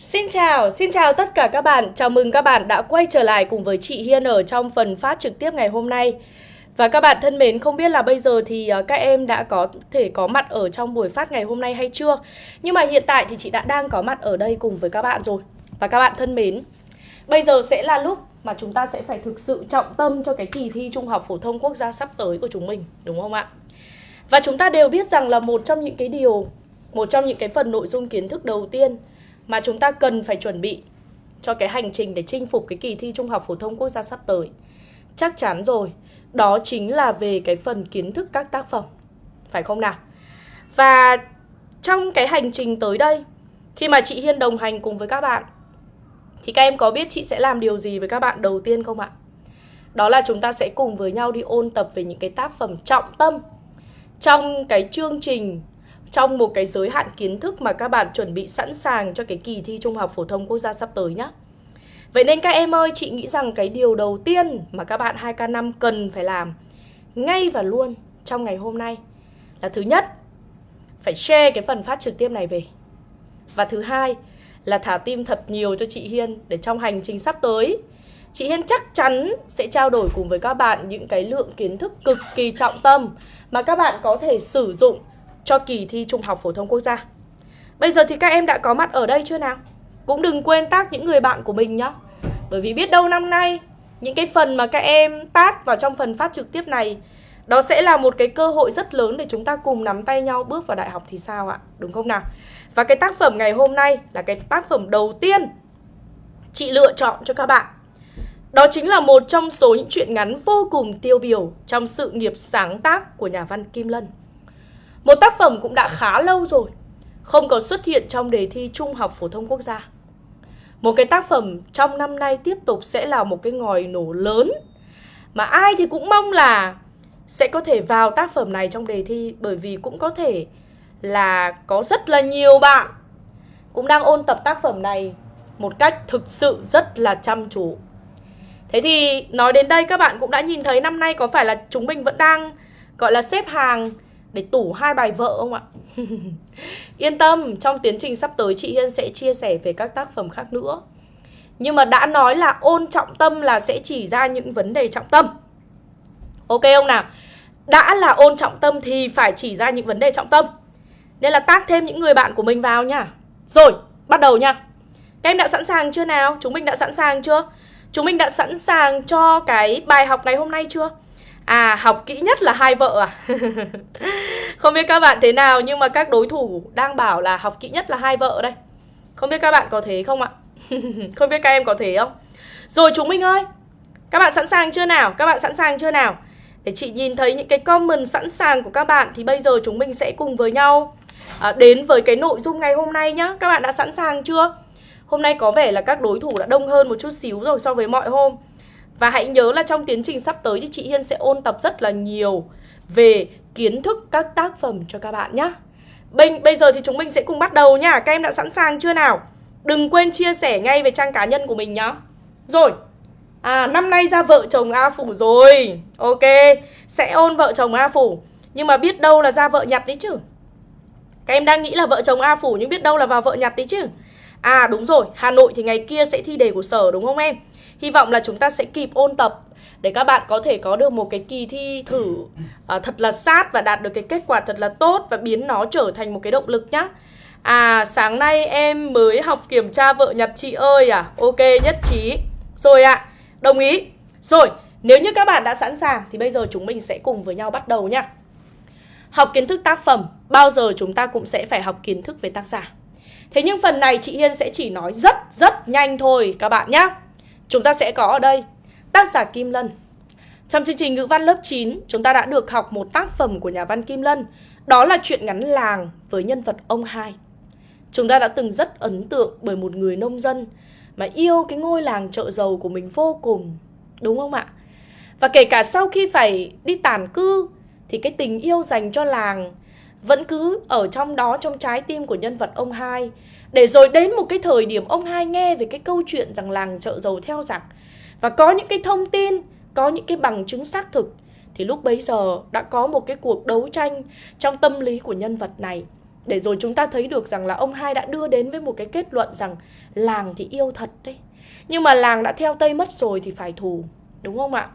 Xin chào, xin chào tất cả các bạn. Chào mừng các bạn đã quay trở lại cùng với chị Hiên ở trong phần phát trực tiếp ngày hôm nay. Và các bạn thân mến, không biết là bây giờ thì à, các em đã có thể có mặt ở trong buổi phát ngày hôm nay hay chưa? Nhưng mà hiện tại thì chị đã đang có mặt ở đây cùng với các bạn rồi. Và các bạn thân mến, bây giờ sẽ là lúc mà chúng ta sẽ phải thực sự trọng tâm cho cái kỳ thi Trung học phổ thông quốc gia sắp tới của chúng mình, đúng không ạ? Và chúng ta đều biết rằng là một trong những cái điều, một trong những cái phần nội dung kiến thức đầu tiên mà chúng ta cần phải chuẩn bị cho cái hành trình để chinh phục cái kỳ thi Trung học phổ thông quốc gia sắp tới. Chắc chắn rồi, đó chính là về cái phần kiến thức các tác phẩm. Phải không nào? Và trong cái hành trình tới đây, khi mà chị Hiên đồng hành cùng với các bạn thì các em có biết chị sẽ làm điều gì với các bạn đầu tiên không ạ? Đó là chúng ta sẽ cùng với nhau đi ôn tập về những cái tác phẩm trọng tâm trong cái chương trình trong một cái giới hạn kiến thức mà các bạn chuẩn bị sẵn sàng cho cái kỳ thi Trung học phổ thông quốc gia sắp tới nhé. Vậy nên các em ơi, chị nghĩ rằng cái điều đầu tiên mà các bạn 2K5 cần phải làm ngay và luôn trong ngày hôm nay là thứ nhất, phải share cái phần phát trực tiếp này về. Và thứ hai là thả tim thật nhiều cho chị Hiên để trong hành trình sắp tới Chị Hiên chắc chắn sẽ trao đổi cùng với các bạn những cái lượng kiến thức cực kỳ trọng tâm mà các bạn có thể sử dụng cho kỳ thi Trung học phổ thông quốc gia. Bây giờ thì các em đã có mặt ở đây chưa nào? Cũng đừng quên tác những người bạn của mình nhé. Bởi vì biết đâu năm nay, những cái phần mà các em tác vào trong phần phát trực tiếp này, đó sẽ là một cái cơ hội rất lớn để chúng ta cùng nắm tay nhau bước vào đại học thì sao ạ? Đúng không nào? Và cái tác phẩm ngày hôm nay là cái tác phẩm đầu tiên chị lựa chọn cho các bạn. Đó chính là một trong số những truyện ngắn vô cùng tiêu biểu trong sự nghiệp sáng tác của nhà văn Kim Lân. Một tác phẩm cũng đã khá lâu rồi, không còn xuất hiện trong đề thi Trung học phổ thông quốc gia. Một cái tác phẩm trong năm nay tiếp tục sẽ là một cái ngòi nổ lớn mà ai thì cũng mong là sẽ có thể vào tác phẩm này trong đề thi bởi vì cũng có thể là có rất là nhiều bạn cũng đang ôn tập tác phẩm này một cách thực sự rất là chăm chú. Thế thì nói đến đây các bạn cũng đã nhìn thấy năm nay có phải là chúng mình vẫn đang gọi là xếp hàng để tủ hai bài vợ không ạ? Yên tâm, trong tiến trình sắp tới chị Hiên sẽ chia sẻ về các tác phẩm khác nữa. Nhưng mà đã nói là ôn trọng tâm là sẽ chỉ ra những vấn đề trọng tâm. Ok không nào? Đã là ôn trọng tâm thì phải chỉ ra những vấn đề trọng tâm. Nên là tác thêm những người bạn của mình vào nha. Rồi, bắt đầu nha. Các em đã sẵn sàng chưa nào? Chúng mình đã sẵn sàng chưa? Chúng mình đã sẵn sàng cho cái bài học ngày hôm nay chưa? À, học kỹ nhất là hai vợ à? Không biết các bạn thế nào nhưng mà các đối thủ đang bảo là học kỹ nhất là hai vợ đây. Không biết các bạn có thế không ạ? không biết các em có thế không? Rồi chúng mình ơi, các bạn sẵn sàng chưa nào? Các bạn sẵn sàng chưa nào? Để chị nhìn thấy những cái comment sẵn sàng của các bạn thì bây giờ chúng mình sẽ cùng với nhau à, đến với cái nội dung ngày hôm nay nhá. Các bạn đã sẵn sàng chưa? Hôm nay có vẻ là các đối thủ đã đông hơn một chút xíu rồi so với mọi hôm. Và hãy nhớ là trong tiến trình sắp tới thì chị Hiên sẽ ôn tập rất là nhiều về kiến thức các tác phẩm cho các bạn nhé. Bây, bây giờ thì chúng mình sẽ cùng bắt đầu nha. Các em đã sẵn sàng chưa nào? Đừng quên chia sẻ ngay về trang cá nhân của mình nhá. Rồi. À, năm nay ra vợ chồng A Phủ rồi. Ok, sẽ ôn vợ chồng A Phủ. Nhưng mà biết đâu là ra vợ nhặt đấy chứ. Các em đang nghĩ là vợ chồng A Phủ nhưng biết đâu là vào vợ nhặt đấy chứ. À đúng rồi, Hà Nội thì ngày kia sẽ thi đề của sở đúng không em? Hy vọng là chúng ta sẽ kịp ôn tập để các bạn có thể có được một cái kỳ thi thử à, thật là sát và đạt được cái kết quả thật là tốt và biến nó trở thành một cái động lực nhá. À sáng nay em mới học kiểm tra vợ nhặt chị ơi à. Ok nhất trí. Rồi ạ à, đồng ý. Rồi nếu như các bạn đã sẵn sàng Thì bây giờ chúng mình sẽ cùng với nhau bắt đầu nhá. Học kiến thức tác phẩm Bao giờ chúng ta cũng sẽ phải học kiến thức về tác giả. Thế nhưng phần này chị Hiên sẽ chỉ nói rất rất nhanh thôi, các bạn nhé Chúng ta sẽ có ở đây, tác giả Kim Lân. Trong chương trình ngữ văn lớp 9 chúng ta đã được học một tác phẩm của nhà văn Kim Lân. Đó là chuyện ngắn làng với nhân vật ông hai. Chúng ta đã từng rất ấn tượng bởi một người nông dân Mà yêu cái ngôi làng chợ dầu của mình vô cùng, Đúng không ạ? Và kể cả sau khi phải đi tản cư, Thì cái tình yêu dành cho làng vẫn cứ ở trong đó, trong trái tim của nhân vật ông hai. Để rồi đến một cái thời điểm ông hai nghe về cái câu chuyện rằng làng chợ dầu theo giặc và có những cái thông tin, có những cái bằng chứng xác thực, thì lúc bấy giờ đã có một cái cuộc đấu tranh trong tâm lý của nhân vật này. Để rồi chúng ta thấy được rằng là ông hai đã đưa đến với một cái kết luận rằng làng thì yêu thật đấy. Nhưng mà làng đã theo tây mất rồi thì phải thù, đúng không ạ?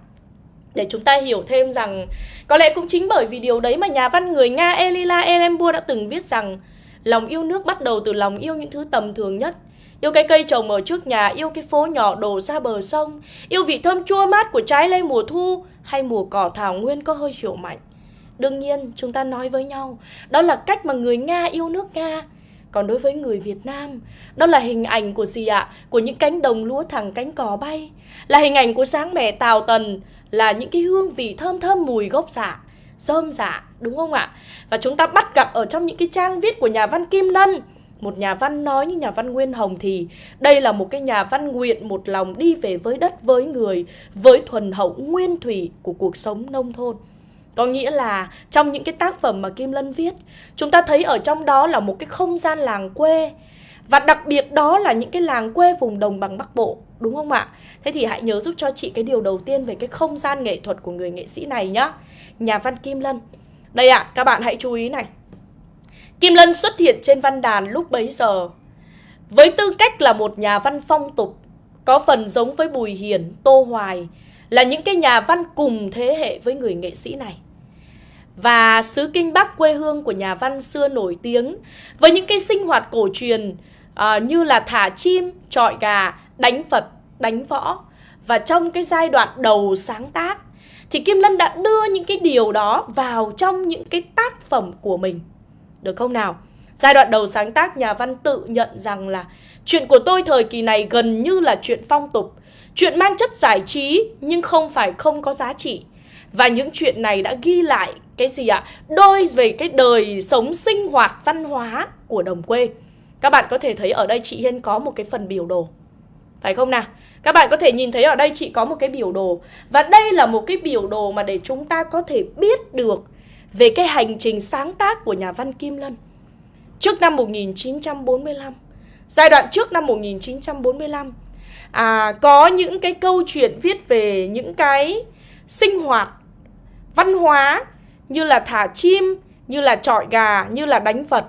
Để chúng ta hiểu thêm rằng có lẽ cũng chính bởi vì điều đấy mà nhà văn người Nga Elila Erembua đã từng viết rằng lòng yêu nước bắt đầu từ lòng yêu những thứ tầm thường nhất. Yêu cái cây trồng ở trước nhà, yêu cái phố nhỏ đổ ra bờ sông Yêu vị thơm chua mát của trái lê mùa thu Hay mùa cỏ thảo nguyên có hơi chiều mạnh. Đương nhiên chúng ta nói với nhau Đó là cách mà người Nga yêu nước Nga. Còn đối với người Việt Nam, đó là hình ảnh của gì ạ? Của những cánh đồng lúa thẳng cánh cỏ bay, là hình ảnh của sáng mẹ Tào Tần, là những cái hương vị thơm thơm mùi gốc giả, rơm giả, đúng không ạ? Và chúng ta bắt gặp ở trong những cái trang viết của nhà văn Kim Lân, một nhà văn nói như nhà văn Nguyên Hồng thì đây là một cái nhà văn nguyện một lòng đi về với đất với người, với thuần hậu nguyên thủy của cuộc sống nông thôn. Có nghĩa là trong những cái tác phẩm mà Kim Lân viết, chúng ta thấy ở trong đó là một cái không gian làng quê. Và đặc biệt đó là những cái làng quê vùng đồng bằng Bắc Bộ, đúng không ạ? Thế thì hãy nhớ giúp cho chị cái điều đầu tiên về cái không gian nghệ thuật của người nghệ sĩ này nhá. Nhà văn Kim Lân. Đây ạ, à, các bạn hãy chú ý này. Kim Lân xuất hiện trên văn đàn lúc bấy giờ. Với tư cách là một nhà văn phong tục, có phần giống với Bùi Hiền, Tô Hoài, là những cái nhà văn cùng thế hệ với người nghệ sĩ này. Và xứ Kinh Bắc quê hương của nhà văn xưa nổi tiếng với những cái sinh hoạt cổ truyền uh, như là thả chim, trọi gà, đánh Phật, đánh võ. Và trong cái giai đoạn đầu sáng tác thì Kim Lân đã đưa những cái điều đó vào trong những cái tác phẩm của mình. Được không nào? Giai đoạn đầu sáng tác nhà văn tự nhận rằng là chuyện của tôi thời kỳ này gần như là chuyện phong tục, chuyện mang chất giải trí nhưng không phải không có giá trị. Và những chuyện này đã ghi lại cái gì ạ? Đôi về cái đời sống sinh hoạt văn hóa của đồng quê. Các bạn có thể thấy ở đây chị Hiên có một cái phần biểu đồ. Phải không nào? Các bạn có thể nhìn thấy ở đây chị có một cái biểu đồ. Và đây là một cái biểu đồ mà để chúng ta có thể biết được về cái hành trình sáng tác của nhà văn Kim Lân. Trước năm 1945, giai đoạn trước năm 1945, à, có những cái câu chuyện viết về những cái sinh hoạt văn hóa như là thả chim, như là trọi gà, như là đánh vật.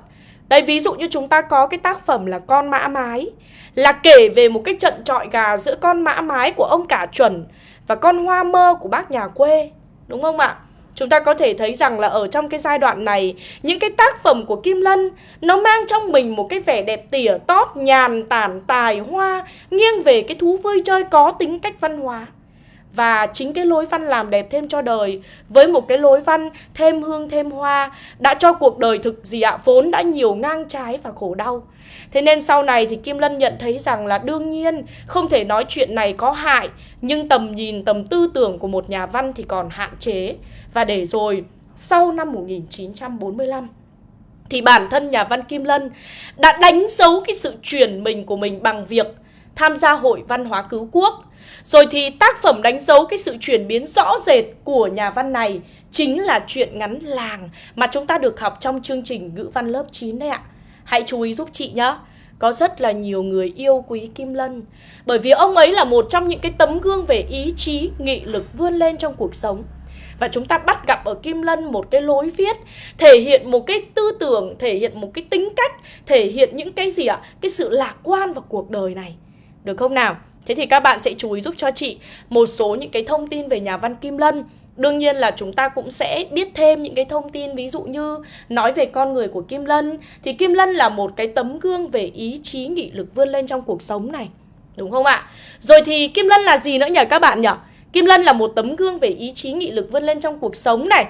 Đây ví dụ như chúng ta có cái tác phẩm là Con mã mái, Là kể về một cái trận trọi gà giữa con mã mái của ông cả chuẩn Và con hoa mơ của bác nhà quê, Đúng không ạ? Chúng ta có thể thấy rằng là ở trong cái giai đoạn này, Những cái tác phẩm của Kim Lân, Nó mang trong mình một cái vẻ đẹp tỉa tót, Nhàn tản tài hoa Nghiêng về cái thú vui chơi có tính cách văn hóa và chính cái lối văn làm đẹp thêm cho đời. Với một cái lối văn thêm hương, thêm hoa, đã cho cuộc đời thực gì ạ? Vốn đã nhiều ngang trái và khổ đau. Thế nên sau này thì kim lân nhận thấy rằng là đương nhiên, không thể nói chuyện này có hại, nhưng tầm nhìn, tầm tư tưởng của một nhà văn thì còn hạn chế. Và để rồi, sau năm 1945 thì bản thân nhà văn Kim Lân đã đánh dấu cái sự chuyển mình của mình bằng việc tham gia hội văn hóa cứu quốc rồi thì tác phẩm đánh dấu cái sự chuyển biến rõ rệt của nhà văn này chính là chuyện ngắn làng mà chúng ta được học trong chương trình ngữ văn lớp 9 đấy ạ. Hãy chú ý giúp chị nhé. Có rất là nhiều người yêu quý Kim Lân Bởi vì ông ấy là một trong những cái tấm gương về ý chí, nghị lực vươn lên trong cuộc sống và chúng ta bắt gặp ở Kim Lân một cái lối viết thể hiện một cái tư tưởng, thể hiện một cái tính cách, thể hiện những cái gì ạ? Cái sự lạc quan vào cuộc đời này. Được không nào? Thế thì các bạn sẽ chú ý giúp cho chị một số những cái thông tin về nhà văn Kim Lân. Đương nhiên là chúng ta cũng sẽ biết thêm những cái thông tin, ví dụ như nói về con người của Kim Lân thì Kim Lân là một cái tấm gương về ý chí, nghị lực vươn lên trong cuộc sống này. Đúng không ạ? Rồi thì Kim Lân là gì nữa nhỉ các bạn nhỉ? Kim Lân là một tấm gương về ý chí, nghị lực vươn lên trong cuộc sống này.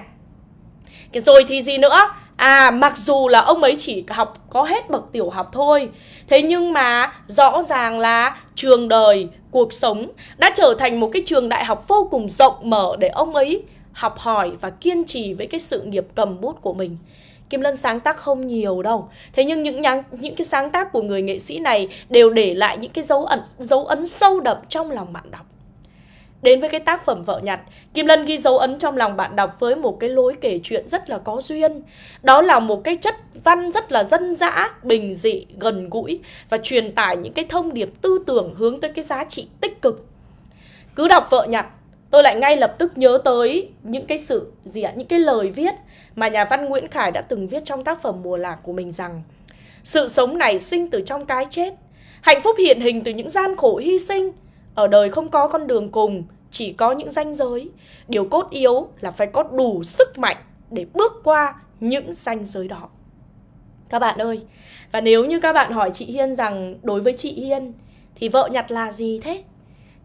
Rồi thì gì nữa? À mặc dù là ông ấy chỉ học có hết bậc tiểu học thôi Thế nhưng mà rõ ràng là trường đời, cuộc sống đã trở thành một cái trường đại học vô cùng rộng mở để ông ấy học hỏi và kiên trì với cái sự nghiệp cầm bút của mình. Kim Lân sáng tác không nhiều đâu. Thế nhưng những nhắn, những cái sáng tác của người nghệ sĩ này đều để lại những cái dấu ấn dấu ấn sâu đậm trong lòng bạn đọc. Đến với cái tác phẩm Vợ Nhặt, Kim Lân ghi dấu ấn trong lòng bạn đọc với một cái lối kể chuyện rất là có duyên. Đó là một cái chất văn rất là dân dã, bình dị, gần gũi và truyền tải những cái thông điệp tư tưởng hướng tới cái giá trị tích cực. Cứ đọc Vợ Nhặt, tôi lại ngay lập tức nhớ tới những cái sự gì ạ những cái lời viết mà nhà văn Nguyễn Khải đã từng viết trong tác phẩm Mùa Lạc của mình rằng sự sống này sinh từ trong cái chết hạnh phúc hiện hình từ những gian khổ hy sinh ở đời không có con đường cùng chỉ có những ranh giới điều cốt yếu là phải có đủ sức mạnh để bước qua những ranh giới đó các bạn ơi và nếu như các bạn hỏi chị Hiên rằng đối với chị Hiên thì vợ nhặt là gì thế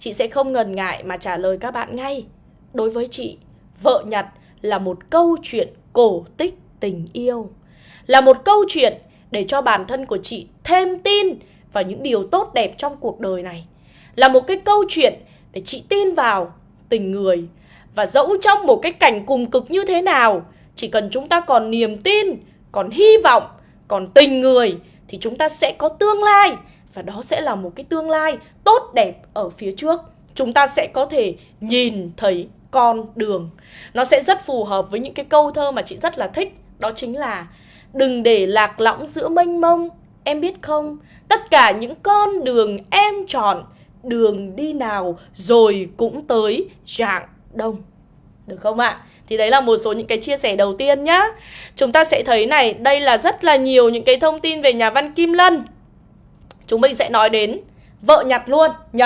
chị sẽ không ngần ngại mà trả lời các bạn ngay. Đối với chị, vợ nhặt là một câu chuyện cổ tích tình yêu. Là một câu chuyện để cho bản thân của chị thêm tin vào những điều tốt đẹp trong cuộc đời này. Là một cái câu chuyện để chị tin vào tình người. Và dẫu trong một cái cảnh cùng cực như thế nào, chỉ cần chúng ta còn niềm tin, còn hy vọng, còn tình người thì chúng ta sẽ có tương lai. Và đó sẽ là một cái tương lai tốt đẹp ở phía trước. Chúng ta sẽ có thể nhìn thấy con đường. Nó sẽ rất phù hợp với những cái câu thơ mà chị rất là thích. Đó chính là đừng để lạc lõng giữa mênh mông em biết không? Tất cả những con đường em chọn đường đi nào rồi cũng tới rạng đông. Được không ạ? Thì đấy là một số những cái chia sẻ đầu tiên nhá. Chúng ta sẽ thấy này, đây là rất là nhiều những cái thông tin về nhà văn kim lân. Chúng mình sẽ nói đến vợ nhặt luôn nhỉ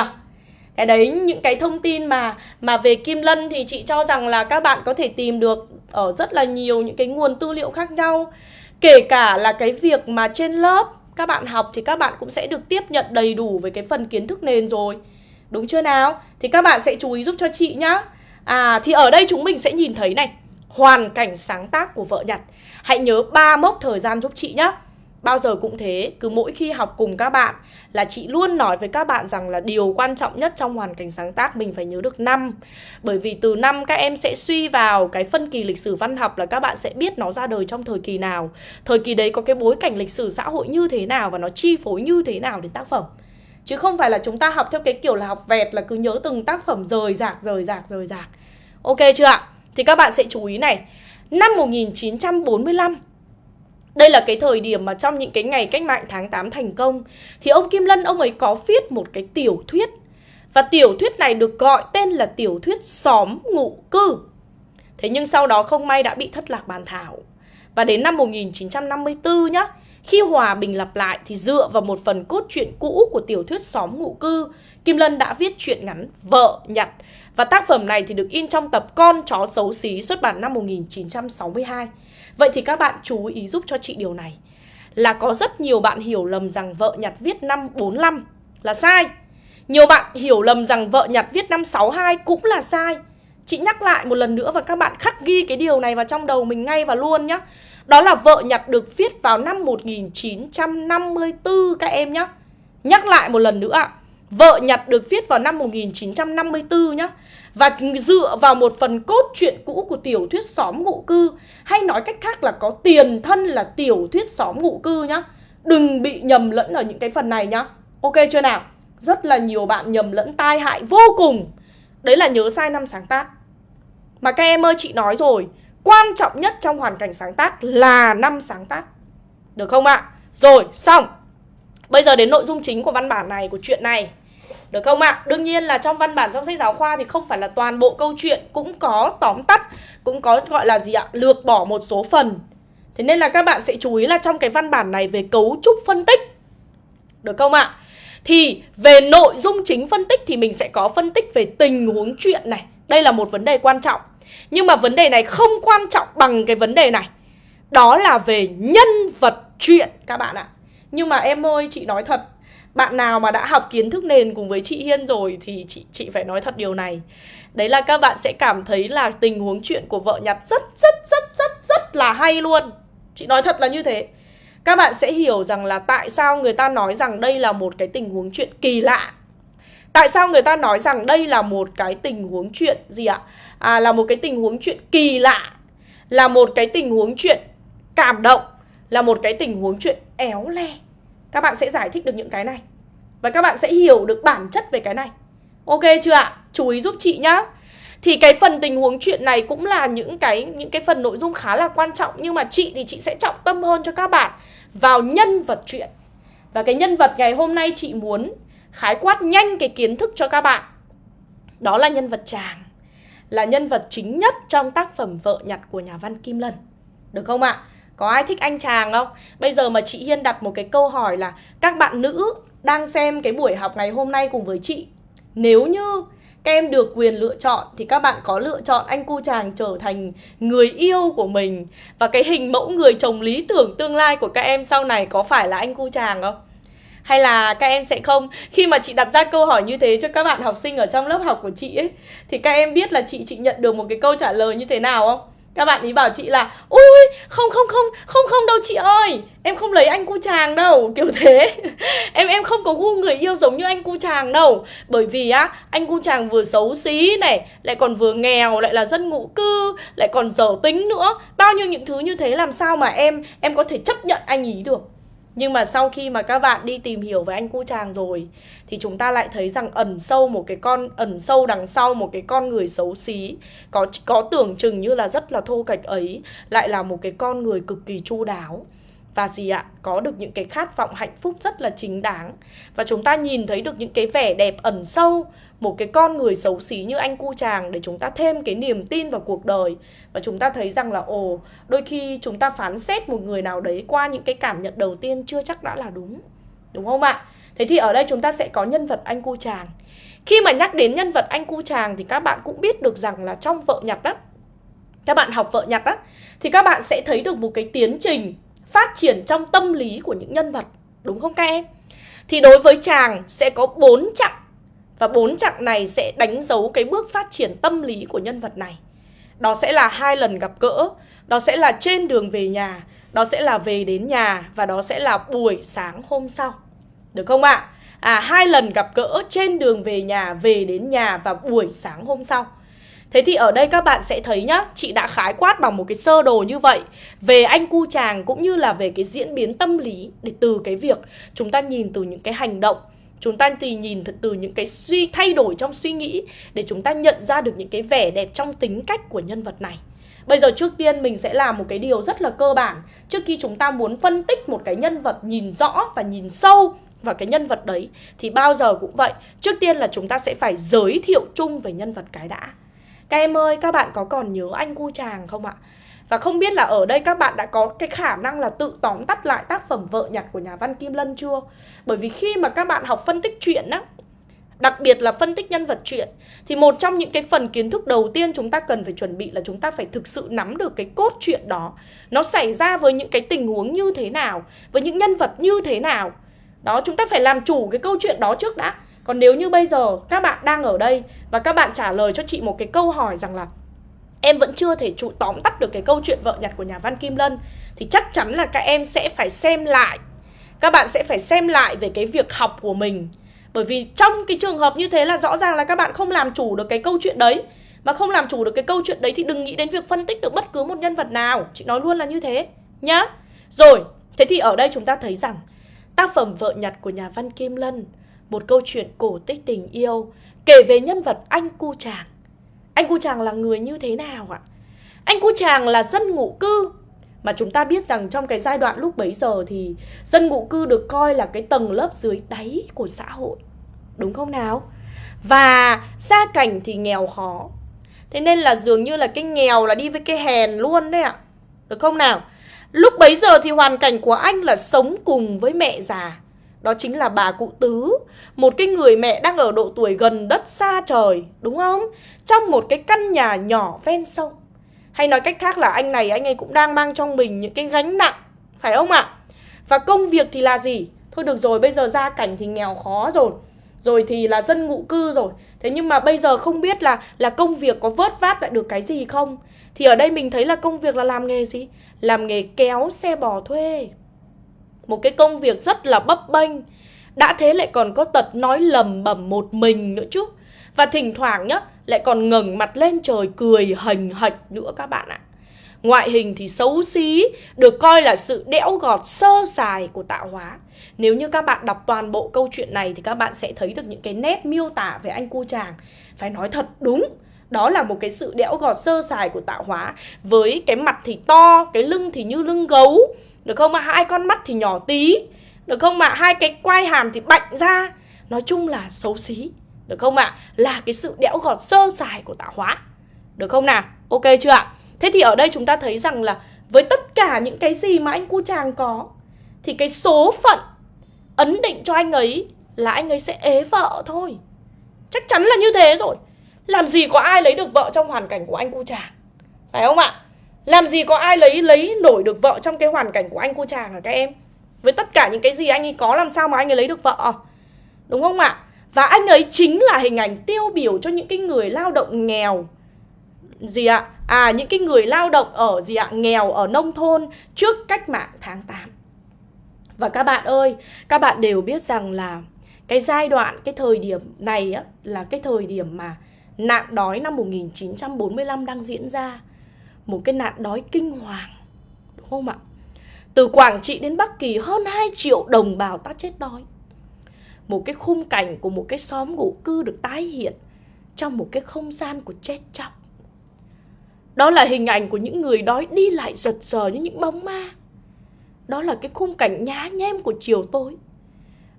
cái đấy, những cái thông tin mà mà về Kim Lân thì chị cho rằng là các bạn có thể tìm được ở rất là nhiều những cái nguồn tư liệu khác nhau. Kể cả là cái việc mà trên lớp các bạn học thì các bạn cũng sẽ được tiếp nhận đầy đủ với cái phần kiến thức nền rồi. Đúng chưa nào? Thì các bạn sẽ chú ý giúp cho chị nhá. À thì ở đây chúng mình sẽ nhìn thấy này. Hoàn cảnh sáng tác của vợ nhặt. Hãy nhớ ba mốc thời gian giúp chị nhá. Bao giờ cũng thế, cứ mỗi khi học cùng các bạn là chị luôn nói với các bạn rằng là điều quan trọng nhất trong hoàn cảnh sáng tác mình phải nhớ được năm. Bởi vì từ năm các em sẽ suy vào cái phân kỳ lịch sử văn học là các bạn sẽ biết nó ra đời trong thời kỳ nào. Thời kỳ đấy có cái bối cảnh lịch sử xã hội như thế nào và nó chi phối như thế nào đến tác phẩm. Chứ không phải là chúng ta học theo cái kiểu là học vẹt là cứ nhớ từng tác phẩm rời rạc rời rạc rời rạc. Ok chưa ạ? Thì các bạn sẽ chú ý này. Năm 1945 đây là cái thời điểm mà trong những cái ngày cách mạng tháng 8 thành công, Thì ông Kim Lân ông ấy có viết một cái tiểu thuyết. Và tiểu thuyết này được gọi tên là tiểu thuyết xóm ngụ cư. Thế nhưng sau đó không may đã bị thất lạc bàn thảo. Và đến năm 1954 nhá khi hòa bình lặp lại thì dựa vào một phần cốt truyện cũ của tiểu thuyết xóm ngụ cư, Kim Lân đã viết truyện ngắn Vợ Nhặt. Và tác phẩm này thì được in trong tập Con chó xấu xí xuất bản năm 1962. Vậy thì các bạn chú ý giúp cho chị điều này. Là có rất nhiều bạn hiểu lầm rằng vợ nhặt viết năm 45 là sai. Nhiều bạn hiểu lầm rằng vợ nhặt viết năm 62 cũng là sai. Chị nhắc lại một lần nữa và các bạn khắc ghi cái điều này vào trong đầu mình ngay và luôn nhá. Đó là vợ nhặt được viết vào năm 1954 các em nhá. Nhắc lại một lần nữa ạ. Vợ nhặt được viết vào năm 1954 nhá. Và dựa vào một phần cốt truyện cũ của tiểu thuyết xóm ngụ cư, Hay nói cách khác là có tiền thân là tiểu thuyết xóm ngụ cư nhá. Đừng bị nhầm lẫn ở những cái phần này nhá. Ok chưa nào? Rất là nhiều bạn nhầm lẫn tai hại vô cùng. Đấy là nhớ sai năm sáng tác Mà các em ơi chị nói rồi Quan trọng nhất trong hoàn cảnh sáng tác là năm sáng tác Được không ạ? Rồi, xong Bây giờ đến nội dung chính của văn bản này, của chuyện này Được không ạ? À? Đương nhiên là trong văn bản trong sách giáo khoa thì không phải là toàn bộ câu chuyện Cũng có tóm tắt, cũng có gọi là gì ạ? Lược bỏ một số phần Thế nên là các bạn sẽ chú ý là trong cái văn bản này về cấu trúc phân tích Được không ạ? À? Thì về nội dung chính phân tích thì mình sẽ có phân tích về tình huống chuyện này Đây là một vấn đề quan trọng Nhưng mà vấn đề này không quan trọng bằng cái vấn đề này Đó là về nhân vật chuyện, các bạn ạ nhưng mà em ơi, chị nói thật bạn nào mà đã học kiến thức nền cùng với chị Hiên rồi thì chị chị phải nói thật điều này. Đấy là các bạn sẽ cảm thấy là tình huống chuyện của vợ nhặt rất rất rất rất rất là hay luôn. Chị nói thật là như thế. Các bạn sẽ hiểu rằng là tại sao người ta nói rằng đây là một cái tình huống chuyện kỳ lạ. Tại sao người ta nói rằng đây là một cái tình huống chuyện gì ạ? À là một cái tình huống chuyện kỳ lạ. Là một cái tình huống chuyện cảm động, là một cái tình huống chuyện éo le Các bạn sẽ giải thích được những cái này Và các bạn sẽ hiểu được bản chất về cái này Ok chưa ạ? Chú ý giúp chị nhá thì cái phần tình huống chuyện này cũng là những cái những cái phần nội dung khá là quan trọng nhưng mà chị thì chị sẽ trọng tâm hơn cho các bạn vào nhân vật chuyện. Và cái nhân vật ngày hôm nay chị muốn khái quát nhanh cái kiến thức cho các bạn. Đó là nhân vật chàng. là nhân vật chính nhất trong tác phẩm Vợ nhặt của nhà văn Kim Lân. Được không ạ? Có ai thích anh chàng không? Bây giờ mà chị Hiên đặt một cái câu hỏi là các bạn nữ đang xem cái buổi học ngày hôm nay cùng với chị. Nếu như các em được quyền lựa chọn thì các bạn có lựa chọn anh cu chàng trở thành người yêu của mình và cái hình mẫu người chồng lý tưởng tương lai của các em sau này có phải là anh cu chàng không? Hay là các em sẽ không Khi mà chị đặt ra câu hỏi như thế cho các bạn học sinh ở trong lớp học của chị ấy, Thì các em biết là chị chị nhận được một cái câu trả lời như thế nào không? Các bạn ý bảo chị là, Ui, không không không không không đâu chị ơi, Em không lấy anh cu chàng đâu. Kiểu thế. Em em không có gu người yêu giống như anh cu chàng đâu. Bởi vì á, anh cu chàng vừa xấu xí này, Lại còn vừa nghèo, Lại là dân ngụ cư, Lại còn dở tính nữa. Bao nhiêu những thứ như thế làm sao mà em Em có thể chấp nhận anh ý được? Nhưng mà sau khi mà các bạn đi tìm hiểu về anh cu chàng rồi, Thì chúng ta lại thấy rằng ẩn sâu một cái con, Ẩn sâu đằng sau một cái con người xấu xí, Có có tưởng chừng như là rất là thô kệch ấy, Lại là một cái con người cực kỳ chu đáo. Và gì ạ? Có được những cái khát vọng hạnh phúc rất là chính đáng. Và chúng ta nhìn thấy được những cái vẻ đẹp ẩn sâu một cái con người xấu xí như anh cu chàng để chúng ta thêm cái niềm tin vào cuộc đời. Và chúng ta thấy rằng là, ồ, đôi khi chúng ta phán xét một người nào đấy qua những cái cảm nhận đầu tiên chưa chắc đã là đúng đúng không ạ? Thế thì ở đây chúng ta sẽ có nhân vật anh cu chàng. Khi mà nhắc đến nhân vật anh cu chàng thì các bạn cũng biết được rằng là trong vợ nhặt đó các bạn học vợ nhặt á, thì các bạn sẽ thấy được một cái tiến trình phát triển trong tâm lý của những nhân vật, đúng không các em? Thì đối với chàng sẽ có bốn chặng và bốn chặng này sẽ đánh dấu cái bước phát triển tâm lý của nhân vật này. Đó sẽ là hai lần gặp gỡ, đó sẽ là trên đường về nhà, đó sẽ là về đến nhà và đó sẽ là buổi sáng hôm sau. Được không ạ? À? hai lần gặp gỡ trên đường về nhà, về đến nhà và buổi sáng hôm sau. Thế thì ở đây các bạn sẽ thấy nhá, chị đã khái quát bằng một cái sơ đồ như vậy về anh cu chàng cũng như là về cái diễn biến tâm lý để từ cái việc chúng ta nhìn từ những cái hành động Chúng ta thì nhìn thật từ những cái suy thay đổi trong suy nghĩ để chúng ta nhận ra được những cái vẻ đẹp trong tính cách của nhân vật này. Bây giờ trước tiên mình sẽ làm một cái điều rất là cơ bản Trước khi chúng ta muốn phân tích một cái nhân vật nhìn rõ và nhìn sâu vào cái nhân vật đấy Thì bao giờ cũng vậy Trước tiên là chúng ta sẽ phải giới thiệu chung về nhân vật cái đã Các em ơi, các bạn có còn nhớ anh cu chàng không ạ? Và không biết là ở đây các bạn đã có cái khả năng là tự tóm tắt lại tác phẩm Vợ nhặt của nhà văn Kim Lân chưa? Bởi vì khi mà các bạn học phân tích truyện á, đặc biệt là phân tích nhân vật truyện thì một trong những cái phần kiến thức đầu tiên chúng ta cần phải chuẩn bị là chúng ta phải thực sự nắm được cái cốt truyện đó. Nó xảy ra với những cái tình huống như thế nào, với những nhân vật như thế nào. Đó, chúng ta phải làm chủ cái câu chuyện đó trước đã. Còn nếu như bây giờ các bạn đang ở đây và các bạn trả lời cho chị một cái câu hỏi rằng là em vẫn chưa thể trụ tóm tắt được cái câu chuyện vợ nhặt của nhà văn Kim Lân. Thì chắc chắn là các em sẽ phải xem lại. Các bạn sẽ phải xem lại về cái việc học của mình. Bởi vì trong cái trường hợp như thế là rõ ràng là các bạn không làm chủ được cái câu chuyện đấy. Mà không làm chủ được cái câu chuyện đấy thì đừng nghĩ đến việc phân tích được bất cứ một nhân vật nào. Chị nói luôn là như thế, nhá. Rồi, thế thì ở đây chúng ta thấy rằng, tác phẩm vợ nhặt của nhà văn Kim Lân, một câu chuyện cổ tích tình yêu, kể về nhân vật anh cu chàng anh cu chàng là người như thế nào ạ? Anh cu chàng là dân ngụ cư mà chúng ta biết rằng trong cái giai đoạn lúc bấy giờ thì dân ngụ cư được coi là cái tầng lớp dưới đáy của xã hội. Đúng không nào? Và gia cảnh thì nghèo khó. Thế nên là dường như là cái nghèo là đi với cái hèn luôn đấy ạ. Được không nào? Lúc bấy giờ thì hoàn cảnh của anh là sống cùng với mẹ già đó chính là bà cụ Tứ, Một cái người mẹ đang ở độ tuổi gần đất xa trời, Đúng không? Trong một cái căn nhà nhỏ ven sông Hay nói cách khác là anh này, anh ấy cũng đang mang trong mình những cái gánh nặng, Phải không ạ? Và công việc thì là gì? Thôi được rồi, bây giờ gia cảnh thì nghèo khó rồi Rồi thì là dân ngụ cư rồi Thế nhưng mà bây giờ không biết là là công việc có vớt vát lại được cái gì không Thì ở đây mình thấy là công việc là làm nghề gì? Làm nghề kéo xe bò thuê một cái công việc rất là bấp bênh. Đã thế lại còn có tật nói lầm bẩm một mình nữa chứ. Và thỉnh thoảng nhá Lại còn ngẩng mặt lên trời cười hành hạch nữa các bạn ạ. Ngoại hình thì xấu xí Được coi là sự đẽo gọt sơ sài của tạo hóa. Nếu như các bạn đọc toàn bộ câu chuyện này Thì các bạn sẽ thấy được những cái nét miêu tả về anh cu chàng. Phải nói thật đúng đó là một cái sự đẽo gọt sơ sài của tạo hóa. Với cái mặt thì to, cái lưng thì như lưng gấu được không ạ? Hai con mắt thì nhỏ tí Được không ạ? Hai cái quai hàm thì bạnh ra Nói chung là xấu xí Được không ạ? Là cái sự đẽo gọt sơ sài của tạo hóa Được không nào? Ok chưa ạ? Thế thì ở đây chúng ta thấy rằng là với tất cả những cái gì mà anh cu chàng có, thì cái số phận ấn định cho anh ấy là anh ấy sẽ ế vợ thôi. Chắc chắn là như thế rồi. Làm gì có ai lấy được vợ trong hoàn cảnh của anh cu chàng Phải không ạ làm gì có ai lấy lấy nổi được vợ trong cái hoàn cảnh của anh cô chàng hả các em? Với tất cả những cái gì anh ấy có làm sao mà anh ấy lấy được vợ? Đúng không ạ? Và anh ấy chính là hình ảnh tiêu biểu cho những cái người lao động nghèo. Gì ạ? À những cái người lao động ở gì ạ? Nghèo ở nông thôn trước cách mạng tháng 8 Và các bạn ơi Các bạn đều biết rằng là cái giai đoạn, cái thời điểm này á, là cái thời điểm mà nạn đói năm 1945 đang diễn ra. Một cái nạn đói kinh hoàng. Đúng không ạ? Từ Quảng Trị đến Bắc Kỳ hơn 2 triệu đồng bào ta chết đói. Một cái khung cảnh của một cái xóm ngụ cư được tái hiện trong một cái không gian của chết chóc. Đó là hình ảnh của những người đói đi lại giật giờ như những bóng ma. Đó là cái khung cảnh nhá nhem của chiều tối.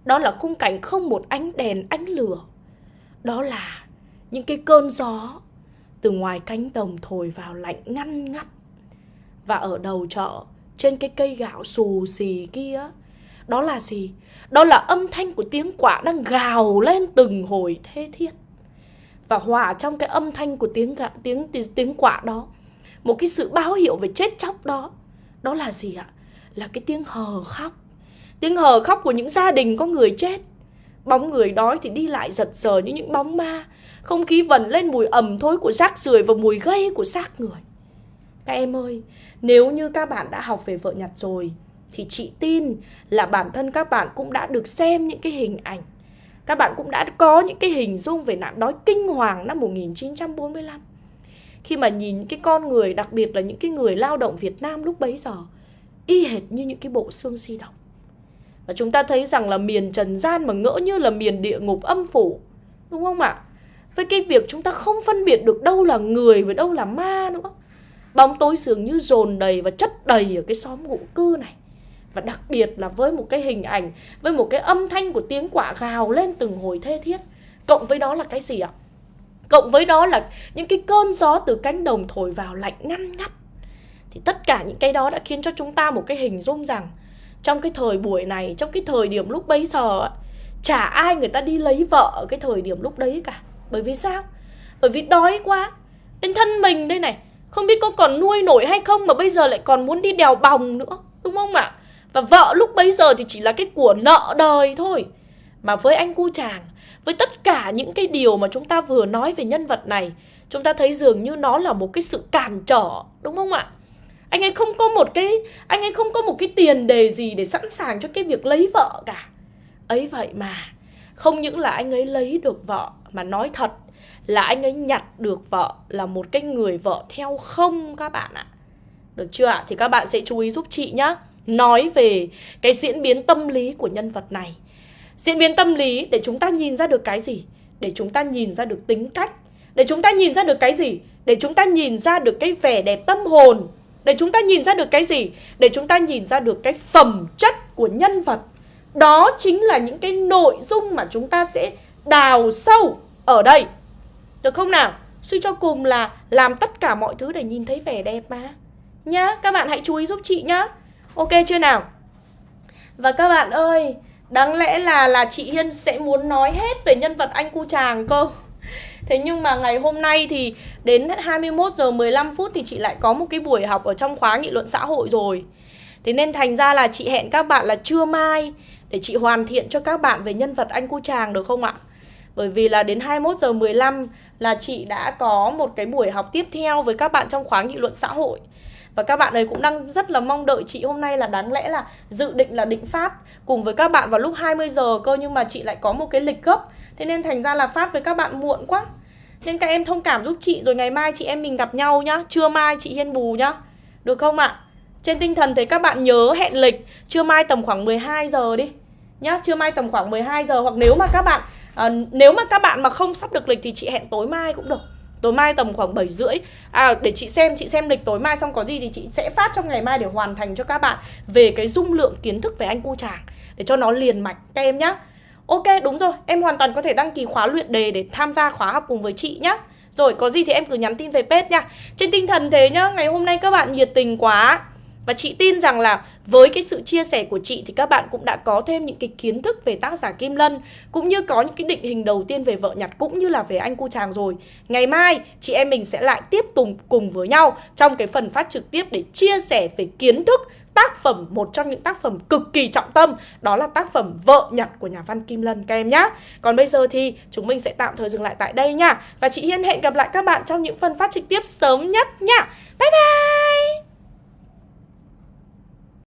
Đó là khung cảnh không một ánh đèn, ánh lửa. Đó là những cái cơn gió từ ngoài cánh đồng thổi vào lạnh ngăn ngắt. Và ở đầu chợ, trên cái cây gạo xù xì kia, đó là gì? Đó là âm thanh của tiếng quạ đang gào lên từng hồi thê thiết. Và hòa trong cái âm thanh của tiếng gạo, tiếng, tiếng tiếng quạ đó, một cái sự báo hiệu về chết chóc đó, đó là gì ạ? Là cái tiếng hờ khóc. Tiếng hờ khóc của những gia đình có người chết. Bóng người đói thì đi lại giật giờ như những bóng ma không khí vần lên mùi ẩm thối của rác rưởi và mùi gây của xác người. Các em ơi, nếu như các bạn đã học về vợ nhặt rồi, thì chị tin là bản thân các bạn cũng đã được xem những cái hình ảnh. Các bạn cũng đã có những cái hình dung về nạn đói kinh hoàng năm 1945. Khi mà nhìn cái con người, đặc biệt là những cái người lao động Việt Nam lúc bấy giờ, y hệt như những cái bộ xương di động. Và chúng ta thấy rằng là miền trần gian mà ngỡ như là miền địa ngục âm phủ. Đúng không ạ? với cái việc chúng ta không phân biệt được đâu là người và đâu là ma nữa. Bóng tối dường như dồn đầy và chất đầy ở cái xóm ngụ cư này. Và đặc biệt là với một cái hình ảnh, với một cái âm thanh của tiếng quạ gào lên từng hồi thê thiết. Cộng với đó là cái gì ạ? Cộng với đó là những cái cơn gió từ cánh đồng thổi vào lạnh ngăn ngắt. Thì tất cả những cái đó đã khiến cho chúng ta một cái hình dung rằng trong cái thời buổi này, trong cái thời điểm lúc bấy giờ chả ai người ta đi lấy vợ ở cái thời điểm lúc đấy cả bởi vì sao? Bởi vì đói quá Đến thân mình đây này, Không biết có còn nuôi nổi hay không Mà bây giờ lại còn muốn đi đèo bòng nữa, Đúng không ạ? Và vợ lúc bấy giờ thì chỉ là cái của nợ đời thôi Mà với anh cu chàng, Với tất cả những cái điều mà chúng ta vừa nói về nhân vật này, Chúng ta thấy dường như nó là một cái sự cản trở, Đúng không ạ? Anh ấy không có một cái, Anh ấy không có một cái tiền đề gì để sẵn sàng cho cái việc lấy vợ cả Ấy vậy mà, Không những là anh ấy lấy được vợ, mà nói thật là anh ấy nhặt được vợ là một cái người vợ theo không các bạn ạ. Được chưa ạ? Thì các bạn sẽ chú ý giúp chị nhá. Nói về cái diễn biến tâm lý của nhân vật này. Diễn biến tâm lý để chúng ta nhìn ra được cái gì? Để chúng ta nhìn ra được tính cách. Để chúng ta nhìn ra được cái gì? Để chúng ta nhìn ra được cái vẻ đẹp tâm hồn. Để chúng ta nhìn ra được cái gì? Để chúng ta nhìn ra được cái phẩm chất của nhân vật. Đó chính là những cái nội dung mà chúng ta sẽ đào sâu ở đây Được không nào? Suy cho cùng là làm tất cả mọi thứ để nhìn thấy vẻ đẹp mà Nhá, các bạn hãy chú ý giúp chị nhá Ok chưa nào? Và các bạn ơi, đáng lẽ là là chị Hiên sẽ muốn nói hết về nhân vật anh cu chàng cơ Thế nhưng mà ngày hôm nay thì đến 21 giờ 15 phút thì chị lại có một cái buổi học ở trong khóa nghị luận xã hội rồi Thế nên thành ra là chị hẹn các bạn là trưa mai để chị hoàn thiện cho các bạn về nhân vật anh cu chàng được không ạ? Bởi vì là đến 21 giờ 15 là chị đã có một cái buổi học tiếp theo với các bạn trong khóa nghị luận xã hội. Và các bạn ấy cũng đang rất là mong đợi chị hôm nay là đáng lẽ là dự định là định phát cùng với các bạn vào lúc 20 giờ cơ, nhưng mà chị lại có một cái lịch gấp. Thế nên thành ra là phát với các bạn muộn quá. Nên các em thông cảm giúp chị rồi ngày mai chị em mình gặp nhau nhá. Trưa mai chị Hiên bù nhá. Được không ạ? Trên tinh thần thì các bạn nhớ hẹn lịch trưa mai tầm khoảng 12 giờ đi. Nhá, trưa mai tầm khoảng 12 giờ hoặc nếu mà các bạn à, nếu mà các bạn mà không sắp được lịch thì chị hẹn tối mai cũng được tối mai tầm khoảng 7 rưỡi à để chị xem chị xem lịch tối mai xong có gì thì chị sẽ phát trong ngày mai để hoàn thành cho các bạn về cái dung lượng kiến thức về anh cu chàng để cho nó liền mạch các em nhá ok, đúng rồi. Em hoàn toàn có thể đăng ký khóa luyện đề để tham gia khóa học cùng với chị nhá. Rồi, có gì thì em cứ nhắn tin về page nha. Trên tinh thần thế nhá, Ngày hôm nay các bạn nhiệt tình quá. Và chị tin rằng là với cái sự chia sẻ của chị thì các bạn cũng đã có thêm những cái kiến thức về tác giả Kim Lân, Cũng như có những cái định hình đầu tiên về vợ nhặt cũng như là về anh cu chàng rồi. Ngày mai, chị em mình sẽ lại tiếp tục cùng với nhau trong cái phần phát trực tiếp để chia sẻ về kiến thức tác phẩm, một trong những tác phẩm cực kỳ trọng tâm, đó là tác phẩm vợ nhặt của nhà văn Kim Lân, các em nhé còn bây giờ thì chúng mình sẽ tạm thời dừng lại tại đây nha. Và chị Hiên hẹn gặp lại các bạn trong những phần phát trực tiếp sớm nhất nha. Bye bye!